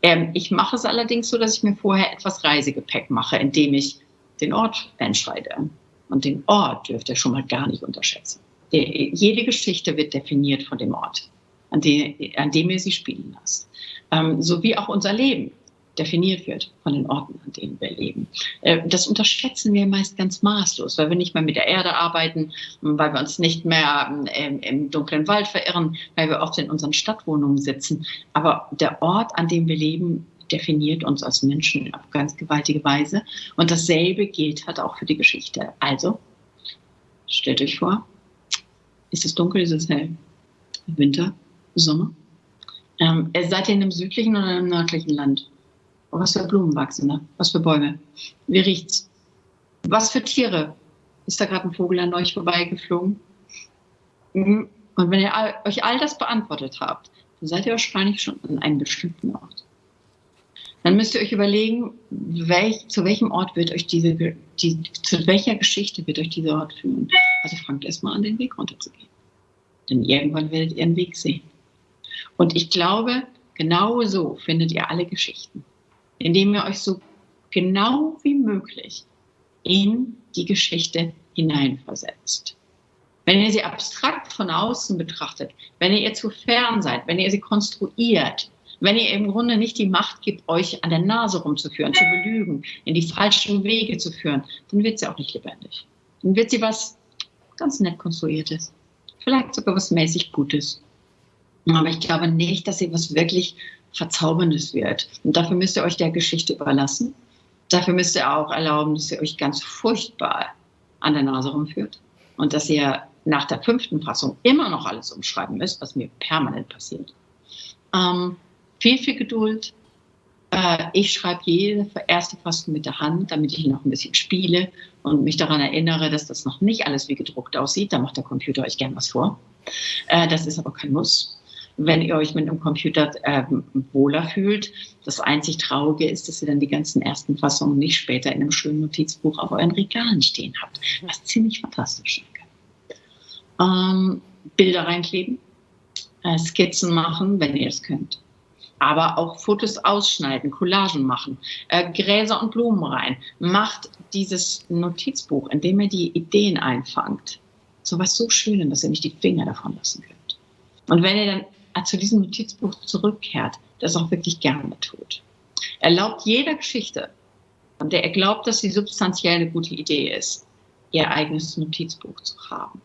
Ähm, ich mache es allerdings so, dass ich mir vorher etwas Reisegepäck mache, indem ich den Ort entscheide. Und den Ort dürft ihr schon mal gar nicht unterschätzen jede Geschichte wird definiert von dem Ort, an, die, an dem ihr sie spielen lasst. Ähm, so wie auch unser Leben definiert wird von den Orten, an denen wir leben. Äh, das unterschätzen wir meist ganz maßlos, weil wir nicht mehr mit der Erde arbeiten, weil wir uns nicht mehr ähm, im dunklen Wald verirren, weil wir oft in unseren Stadtwohnungen sitzen. Aber der Ort, an dem wir leben, definiert uns als Menschen auf ganz gewaltige Weise. Und dasselbe gilt halt auch für die Geschichte. Also, stellt euch vor, ist es dunkel, ist es hell? Winter, Sommer? Ähm, seid ihr in einem südlichen oder einem nördlichen Land? Was für Blumen wachsen da? Was für Bäume? Wie riecht's? Was für Tiere? Ist da gerade ein Vogel an euch vorbeigeflogen? Mhm. Und wenn ihr euch all das beantwortet habt, dann seid ihr wahrscheinlich schon an einem bestimmten Ort. Dann müsst ihr euch überlegen, welch, zu welchem Ort wird euch diese, die, zu welcher Geschichte wird euch dieser Ort führen. Also fangt erstmal an, den Weg runterzugehen. Denn irgendwann werdet ihr einen Weg sehen. Und ich glaube, genau so findet ihr alle Geschichten, indem ihr euch so genau wie möglich in die Geschichte hineinversetzt. Wenn ihr sie abstrakt von außen betrachtet, wenn ihr ihr zu fern seid, wenn ihr sie konstruiert, wenn ihr im Grunde nicht die Macht gibt, euch an der Nase rumzuführen, zu belügen, in die falschen Wege zu führen, dann wird sie auch nicht lebendig. Dann wird sie was ganz nett konstruiertes. Vielleicht sogar was mäßig Gutes. Aber ich glaube nicht, dass sie was wirklich Verzauberndes wird. Und dafür müsst ihr euch der Geschichte überlassen. Dafür müsst ihr auch erlauben, dass ihr euch ganz furchtbar an der Nase rumführt. Und dass ihr nach der fünften Fassung immer noch alles umschreiben müsst, was mir permanent passiert. Ähm, viel, viel Geduld. Äh, ich schreibe jede erste Fassung mit der Hand, damit ich noch ein bisschen spiele und mich daran erinnere, dass das noch nicht alles wie gedruckt aussieht. Da macht der Computer euch gern was vor. Äh, das ist aber kein Muss. Wenn ihr euch mit einem Computer äh, wohler fühlt, das einzig Traurige ist, dass ihr dann die ganzen ersten Fassungen nicht später in einem schönen Notizbuch auf euren Regalen stehen habt, was ziemlich fantastisch ist ähm, Bilder reinkleben, äh, Skizzen machen, wenn ihr es könnt. Aber auch Fotos ausschneiden, Collagen machen, äh, Gräser und Blumen rein. Macht dieses Notizbuch, in dem ihr die Ideen einfangt, so was so Schönes, dass ihr nicht die Finger davon lassen könnt. Und wenn ihr dann äh, zu diesem Notizbuch zurückkehrt, das auch wirklich gerne tut. Erlaubt jeder Geschichte, von der ihr glaubt, dass sie substanziell eine gute Idee ist, ihr eigenes Notizbuch zu haben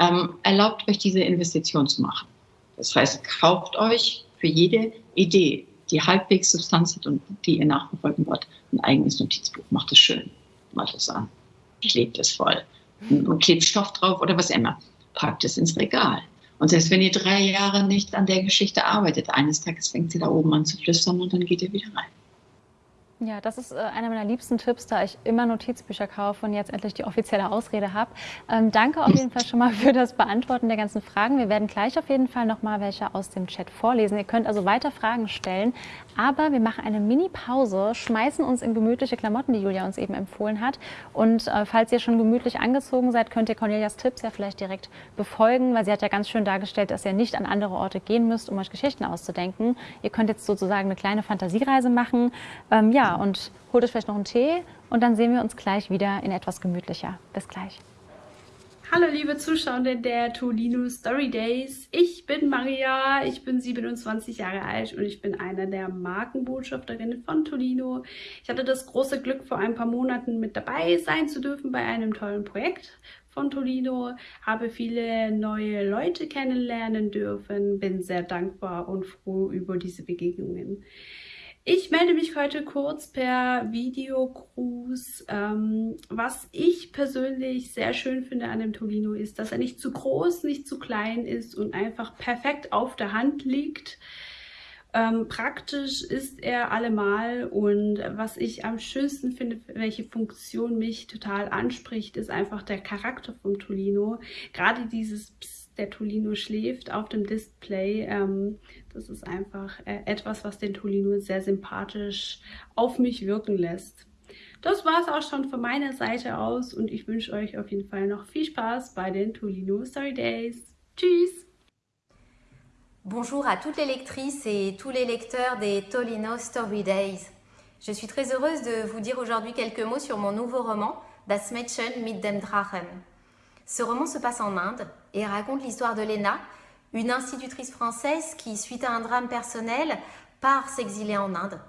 ähm, erlaubt euch diese Investition zu machen. Das heißt, kauft euch für jede Idee, die halbwegs Substanz hat und die ihr nachverfolgen wollt, ein eigenes Notizbuch. Macht es schön, macht es an, klebt es voll und klebt Stoff drauf oder was immer. Packt es ins Regal. Und selbst wenn ihr drei Jahre nicht an der Geschichte arbeitet, eines Tages fängt sie da oben an zu flüstern und dann geht ihr wieder rein.
Ja, das ist äh, einer meiner liebsten Tipps, da ich immer Notizbücher kaufe und jetzt endlich die offizielle Ausrede habe. Ähm, danke auf jeden Fall schon mal für das Beantworten der ganzen Fragen. Wir werden gleich auf jeden Fall noch mal welche aus dem Chat vorlesen. Ihr könnt also weiter Fragen stellen, aber wir machen eine Mini-Pause, schmeißen uns in gemütliche Klamotten, die Julia uns eben empfohlen hat. Und äh, falls ihr schon gemütlich angezogen seid, könnt ihr Cornelias Tipps ja vielleicht direkt befolgen, weil sie hat ja ganz schön dargestellt, dass ihr nicht an andere Orte gehen müsst, um euch Geschichten auszudenken. Ihr könnt jetzt sozusagen eine kleine Fantasiereise machen. Ähm, ja, und holt euch vielleicht noch einen Tee und dann sehen wir uns gleich wieder in etwas gemütlicher. Bis gleich.
Hallo liebe Zuschauer der Tolino Story Days. Ich bin Maria, ich bin 27 Jahre alt und ich bin einer der Markenbotschafterinnen von Tolino. Ich hatte das große Glück, vor ein paar Monaten mit dabei sein zu dürfen bei einem tollen Projekt von Tolino, habe viele neue Leute kennenlernen dürfen, bin sehr dankbar und froh über diese Begegnungen. Ich melde mich heute kurz per Videogruß. Ähm, was ich persönlich sehr schön finde an dem Tolino ist, dass er nicht zu groß, nicht zu klein ist und einfach perfekt auf der Hand liegt. Ähm, praktisch ist er allemal und was ich am schönsten finde, welche Funktion mich total anspricht, ist einfach der Charakter vom Tolino. Gerade dieses Psst der Tolino schläft auf dem Display. Ähm, das ist einfach äh, etwas, was den Tolino sehr sympathisch auf mich wirken lässt. Das war es auch schon von meiner Seite aus und ich wünsche euch auf jeden Fall noch viel Spaß bei den Tolino Story Days. Tschüss!
Bonjour à toutes les lectrices et tous les lecteurs des Tolino Story Days. Je suis très heureuse de vous dire aujourd'hui quelques mots sur mon nouveau roman, Das Mädchen mit dem Drachen. Ce roman se passe en Inde et raconte l'histoire de Lena, une institutrice française qui, suite à un drame personnel, part s'exiler en Inde.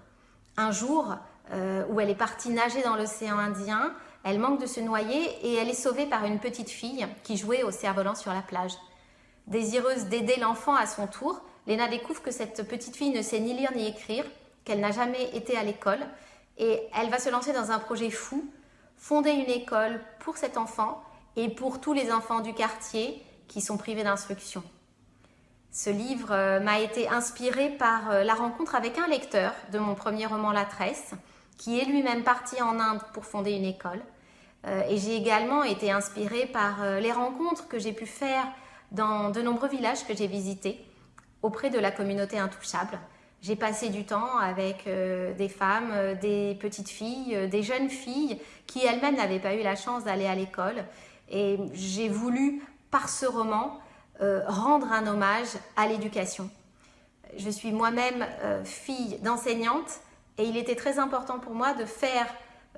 Un jour, euh, où elle est partie nager dans l'océan Indien, elle manque de se noyer et elle est sauvée par une petite fille qui jouait au cerf-volant sur la plage. Désireuse d'aider l'enfant à son tour, Lena découvre que cette petite fille ne sait ni lire ni écrire qu'elle n'a jamais été à l'école et elle va se lancer dans un projet fou, fonder une école pour cet enfant et pour tous les enfants du quartier qui sont privés d'instruction. Ce livre euh, m'a été inspiré par euh, la rencontre avec un lecteur de mon premier roman La Tresse, qui est lui-même parti en Inde pour fonder une école. Euh, et j'ai également été inspirée par les rencontres que j'ai pu faire dans de nombreux villages que j'ai visités auprès de la communauté intouchable. J'ai passé du temps avec des femmes, des petites filles, des jeunes filles qui elles-mêmes n'avaient pas eu la chance d'aller à l'école. Et j'ai voulu, par ce roman, euh, rendre un hommage à l'éducation. Je suis moi-même euh, fille d'enseignante et il était très important pour moi de faire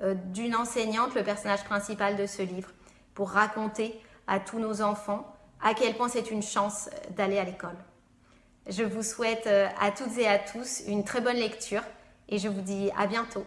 euh, d'une enseignante le personnage principal de ce livre pour raconter à tous nos enfants à quel point c'est une chance d'aller à l'école. Je vous souhaite à toutes et à tous une très bonne lecture et je vous dis à bientôt